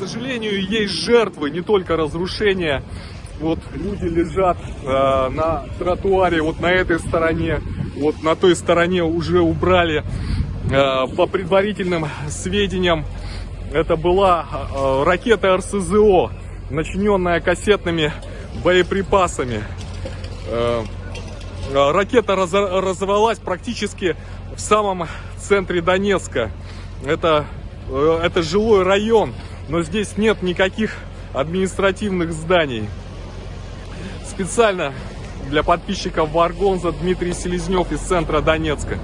Сожалению, есть жертвы, не только разрушения. Вот люди лежат э, на тротуаре, вот на этой стороне, вот на той стороне уже убрали. Э, по предварительным сведениям, это была э, ракета РСЗО, начиненная кассетными боеприпасами. Э, э, ракета раз, разорвалась практически в самом центре Донецка. Это, э, это жилой район, но здесь нет никаких административных зданий. Специально для подписчиков Варгонза Дмитрий Селезнев из центра Донецка.